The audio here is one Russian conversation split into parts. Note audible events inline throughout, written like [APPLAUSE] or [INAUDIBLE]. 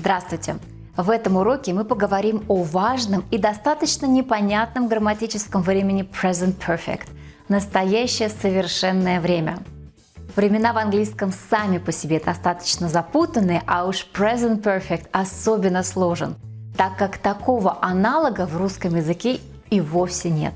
Здравствуйте! В этом уроке мы поговорим о важном и достаточно непонятном грамматическом времени Present Perfect – настоящее совершенное время. Времена в английском сами по себе достаточно запутанные, а уж Present Perfect особенно сложен, так как такого аналога в русском языке и вовсе нет.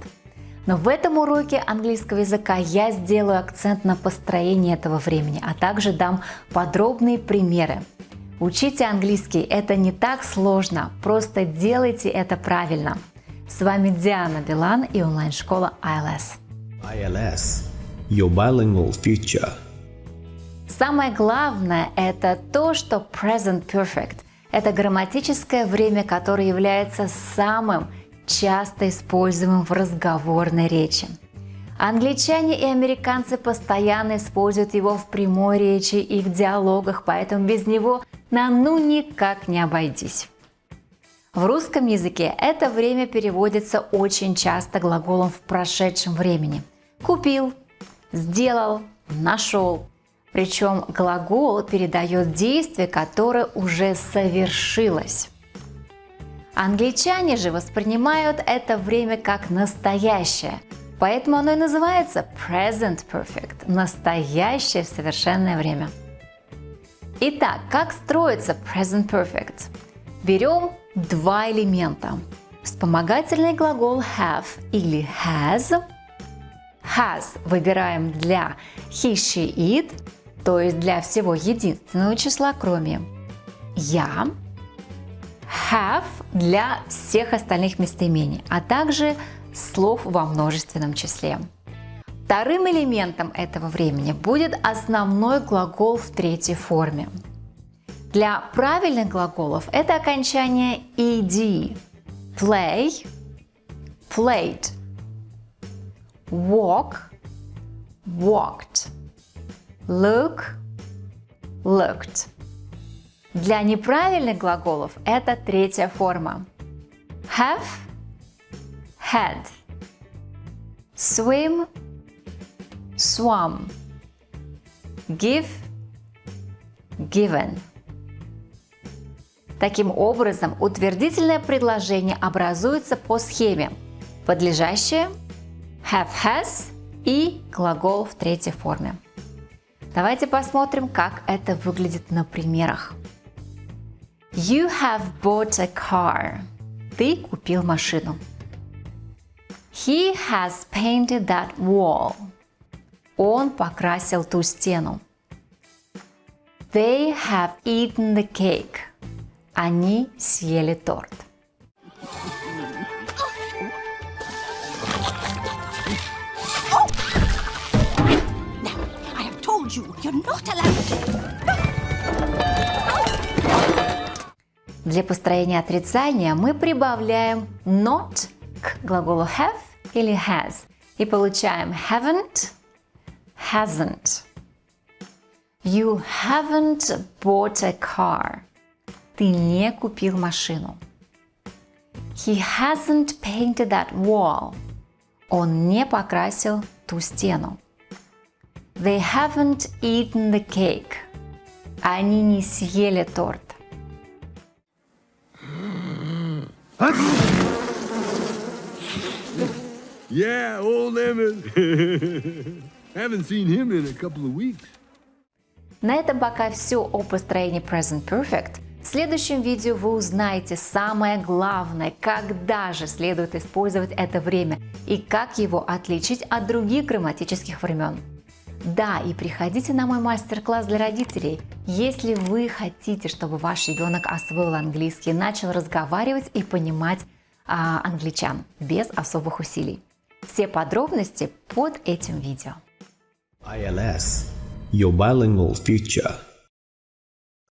Но в этом уроке английского языка я сделаю акцент на построении этого времени, а также дам подробные примеры – Учите английский, это не так сложно, просто делайте это правильно. С вами Диана Билан и онлайн-школа ILS. ILS – Your Bilingual Future. Самое главное – это то, что Present Perfect – это грамматическое время, которое является самым часто используемым в разговорной речи. Англичане и американцы постоянно используют его в прямой речи и в диалогах, поэтому без него нам ну никак не обойдись. В русском языке это время переводится очень часто глаголом в прошедшем времени. Купил, сделал, нашел. Причем глагол передает действие, которое уже совершилось. Англичане же воспринимают это время как настоящее – Поэтому оно и называется Present Perfect – настоящее совершенное время. Итак, как строится Present Perfect? Берем два элемента. Вспомогательный глагол have или has. Has выбираем для he, she, it, то есть для всего единственного числа, кроме я. Have для всех остальных местоимений, а также слов во множественном числе. Вторым элементом этого времени будет основной глагол в третьей форме. Для правильных глаголов это окончание ed. Play – played. Walk – walked. Look – looked. Для неправильных глаголов это третья форма. Have had swim swam give given Таким образом, утвердительное предложение образуется по схеме подлежащее, have has и глагол в третьей форме. Давайте посмотрим, как это выглядит на примерах. You have bought a car. Ты купил машину. He has painted that wall. Он покрасил ту стену. They have eaten the cake. Они съели торт. Для построения отрицания мы прибавляем not к глаголу have или has и получаем haven't, hasn't. You haven't bought a car. Ты не купил машину. He hasn't painted that wall. Он не покрасил ту стену. They haven't eaten the cake. Они не съели торт. [LAUGHS] Yeah, old Emmett. [LAUGHS] На этом пока все о построении Present Perfect. В следующем видео вы узнаете самое главное, когда же следует использовать это время и как его отличить от других грамматических времен. Да, и приходите на мой мастер-класс для родителей, если вы хотите, чтобы ваш ребенок освоил английский, начал разговаривать и понимать а, англичан без особых усилий. Все подробности под этим видео. ILS – Your Bilingual Future